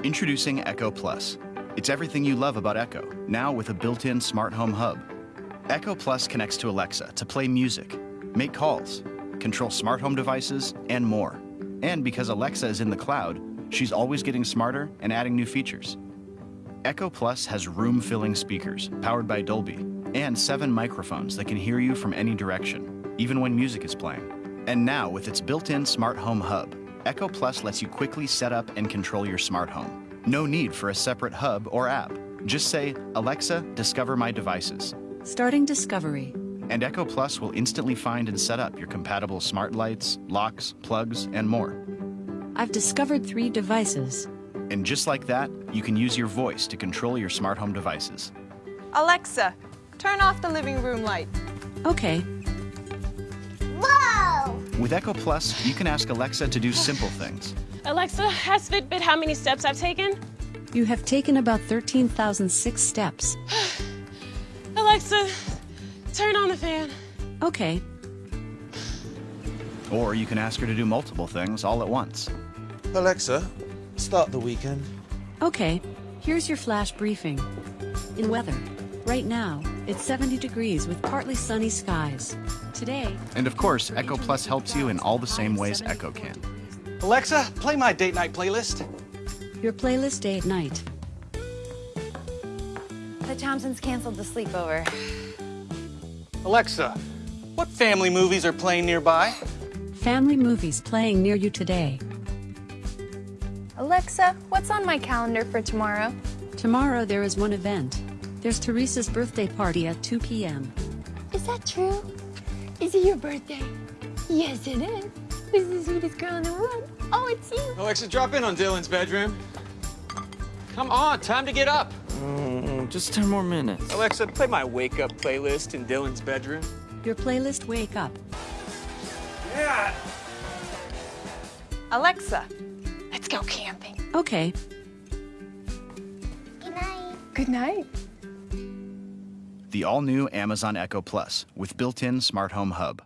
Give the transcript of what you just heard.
Introducing Echo Plus. It's everything you love about Echo, now with a built-in smart home hub. Echo Plus connects to Alexa to play music, make calls, control smart home devices, and more. And because Alexa is in the cloud, she's always getting smarter and adding new features. Echo Plus has room-filling speakers powered by Dolby and seven microphones that can hear you from any direction, even when music is playing. And now, with its built-in smart home hub, Echo Plus lets you quickly set up and control your smart home. No need for a separate hub or app. Just say, Alexa, discover my devices. Starting discovery. And Echo Plus will instantly find and set up your compatible smart lights, locks, plugs, and more. I've discovered three devices. And just like that, you can use your voice to control your smart home devices. Alexa, turn off the living room light. Okay. Whoa! With Echo Plus, you can ask Alexa to do simple things. Alexa, has Fitbit how many steps I've taken? You have taken about 13,006 steps. Alexa, turn on the fan. Okay. Or you can ask her to do multiple things all at once. Alexa, start the weekend. Okay. Here's your flash briefing. In weather. Right now, it's 70 degrees with partly sunny skies. Today, And of course, Echo Plus helps you in all the same ways Echo can. Alexa, play my date night playlist. your playlist date night. The Thompsons canceled the sleepover. Alexa, what family movies are playing nearby? Family movies playing near you today. Alexa, what's on my calendar for tomorrow? Tomorrow there is one event. There's Teresa's birthday party at 2 p.m. Is that true? Is it your birthday? Yes, it is. This is the sweetest girl in the world. Oh, it's you. Alexa, drop in on Dylan's bedroom. Come on, time to get up. Mm, just 10 more minutes. Alexa, play my wake up playlist in Dylan's bedroom. Your playlist Wake Up. Yeah. Alexa, let's go camping. Okay. Good night. Good night. The all-new Amazon Echo Plus with built-in smart home hub.